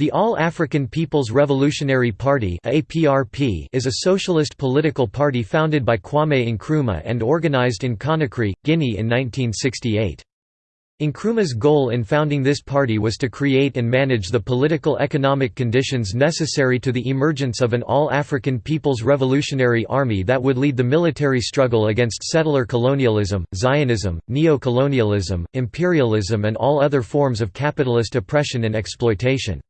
The All-African People's Revolutionary Party is a socialist political party founded by Kwame Nkrumah and organized in Conakry, Guinea in 1968. Nkrumah's goal in founding this party was to create and manage the political economic conditions necessary to the emergence of an all-African People's Revolutionary Army that would lead the military struggle against settler colonialism, Zionism, neo-colonialism, imperialism and all other forms of capitalist oppression and exploitation.